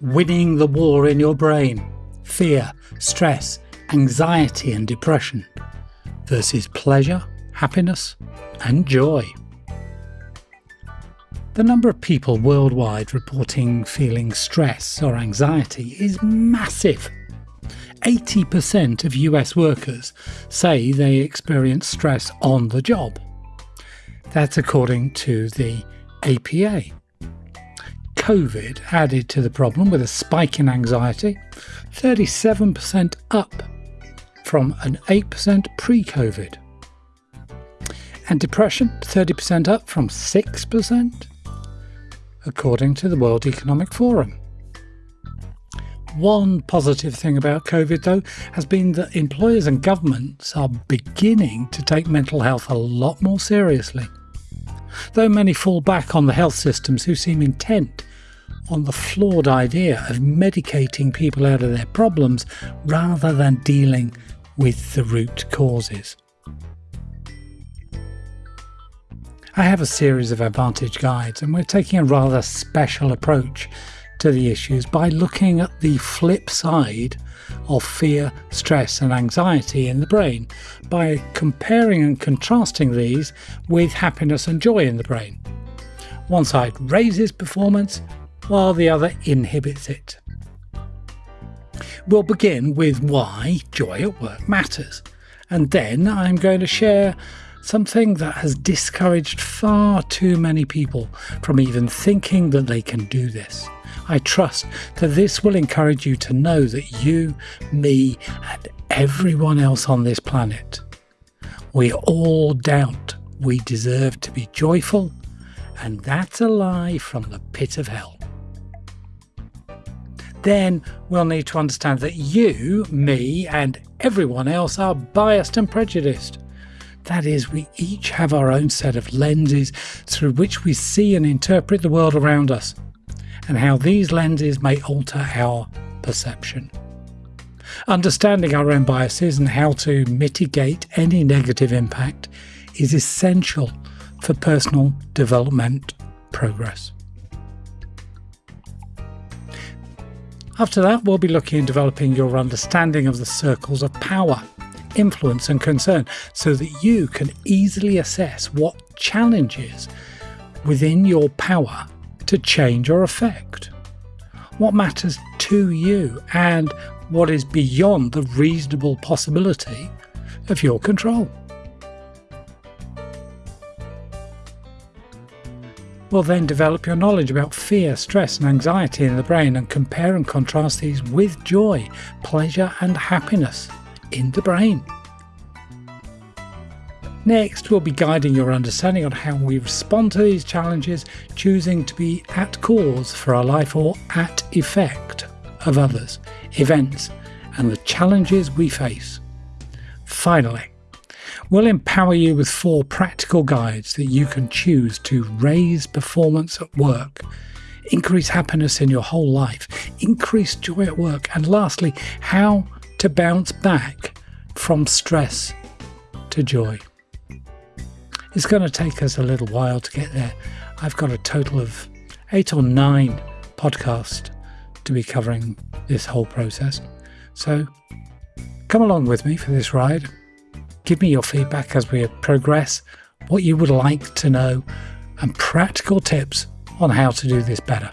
winning the war in your brain, fear, stress, anxiety and depression, versus pleasure, happiness and joy. The number of people worldwide reporting feeling stress or anxiety is massive. 80% of US workers say they experience stress on the job. That's according to the APA. COVID added to the problem with a spike in anxiety, 37% up from an 8% pre COVID. And depression, 30% up from 6%, according to the World Economic Forum. One positive thing about COVID, though, has been that employers and governments are beginning to take mental health a lot more seriously. Though many fall back on the health systems who seem intent on the flawed idea of medicating people out of their problems rather than dealing with the root causes. I have a series of Advantage guides and we're taking a rather special approach to the issues by looking at the flip side of fear, stress and anxiety in the brain by comparing and contrasting these with happiness and joy in the brain. One side raises performance while the other inhibits it. We'll begin with why joy at work matters, and then I'm going to share something that has discouraged far too many people from even thinking that they can do this. I trust that this will encourage you to know that you, me, and everyone else on this planet, we all doubt we deserve to be joyful, and that's a lie from the pit of hell. Then we'll need to understand that you, me, and everyone else are biased and prejudiced. That is, we each have our own set of lenses through which we see and interpret the world around us and how these lenses may alter our perception. Understanding our own biases and how to mitigate any negative impact is essential for personal development progress. After that, we'll be looking at developing your understanding of the circles of power, influence and concern so that you can easily assess what challenges within your power to change or affect? What matters to you and what is beyond the reasonable possibility of your control? We'll then develop your knowledge about fear, stress and anxiety in the brain and compare and contrast these with joy, pleasure and happiness in the brain. Next, we'll be guiding your understanding on how we respond to these challenges, choosing to be at cause for our life or at effect of others, events, and the challenges we face. Finally, we'll empower you with four practical guides that you can choose to raise performance at work, increase happiness in your whole life, increase joy at work, and lastly, how to bounce back from stress to joy. It's going to take us a little while to get there. I've got a total of eight or nine podcasts to be covering this whole process. So come along with me for this ride. Give me your feedback as we progress, what you would like to know, and practical tips on how to do this better.